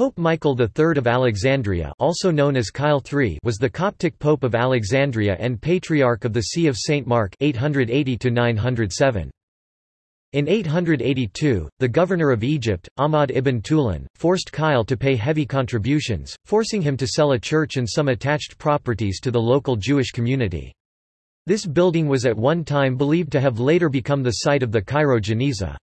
Pope Michael III of Alexandria also known as Khail III was the Coptic Pope of Alexandria and Patriarch of the See of St. Mark 880 -907. In 882, the governor of Egypt, Ahmad ibn Tulun, forced Khail to pay heavy contributions, forcing him to sell a church and some attached properties to the local Jewish community. This building was at one time believed to have later become the site of the Cairo Geniza.